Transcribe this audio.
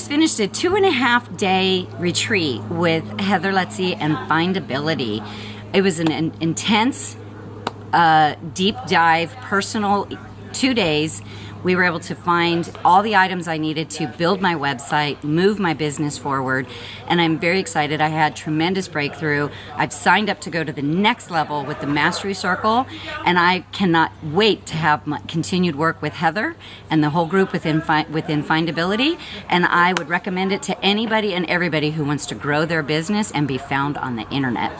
just finished a two and a half day retreat with Heather Lutze and Findability. It was an, an intense, uh, deep dive, personal two days we were able to find all the items I needed to build my website, move my business forward, and I'm very excited. I had tremendous breakthrough. I've signed up to go to the next level with the Mastery Circle, and I cannot wait to have continued work with Heather and the whole group within within Findability. And I would recommend it to anybody and everybody who wants to grow their business and be found on the internet.